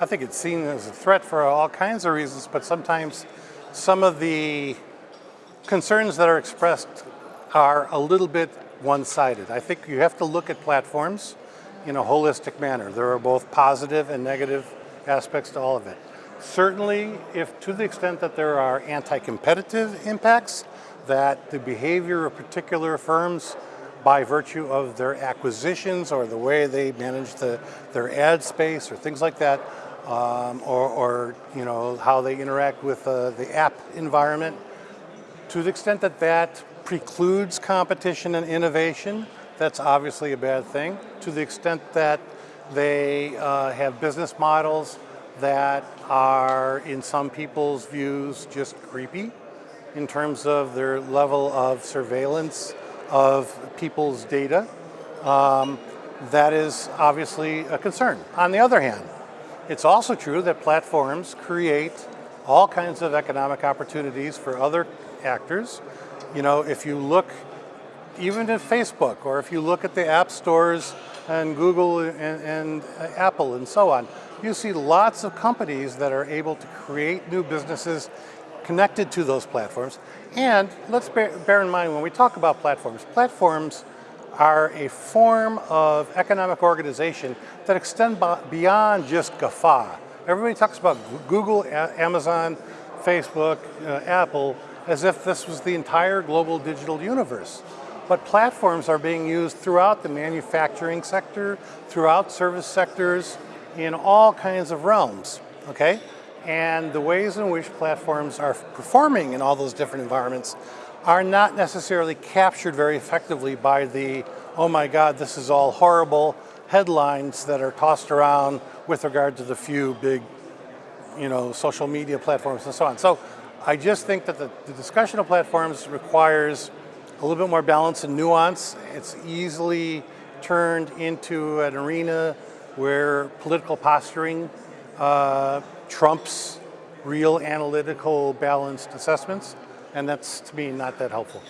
I think it's seen as a threat for all kinds of reasons, but sometimes some of the concerns that are expressed are a little bit one-sided. I think you have to look at platforms in a holistic manner. There are both positive and negative aspects to all of it. Certainly, if to the extent that there are anti-competitive impacts, that the behavior of particular firms by virtue of their acquisitions or the way they manage the, their ad space or things like that, um, or, or, you know how they interact with uh, the app environment. To the extent that that precludes competition and innovation, that's obviously a bad thing. To the extent that they uh, have business models that are, in some people's views, just creepy in terms of their level of surveillance of people's data. Um, that is obviously a concern. On the other hand, it's also true that platforms create all kinds of economic opportunities for other actors. You know, if you look even at Facebook, or if you look at the app stores and Google and, and uh, Apple and so on, you see lots of companies that are able to create new businesses connected to those platforms. And let's bear, bear in mind when we talk about platforms, platforms are a form of economic organization that extend beyond just GAFA. Everybody talks about Google, Amazon, Facebook, uh, Apple, as if this was the entire global digital universe. But platforms are being used throughout the manufacturing sector, throughout service sectors, in all kinds of realms, okay? And the ways in which platforms are performing in all those different environments are not necessarily captured very effectively by the, oh my God, this is all horrible headlines that are tossed around with regard to the few big, you know, social media platforms and so on. So I just think that the, the discussion of platforms requires a little bit more balance and nuance. It's easily turned into an arena where political posturing uh, trumps real analytical balanced assessments, and that's to me not that helpful.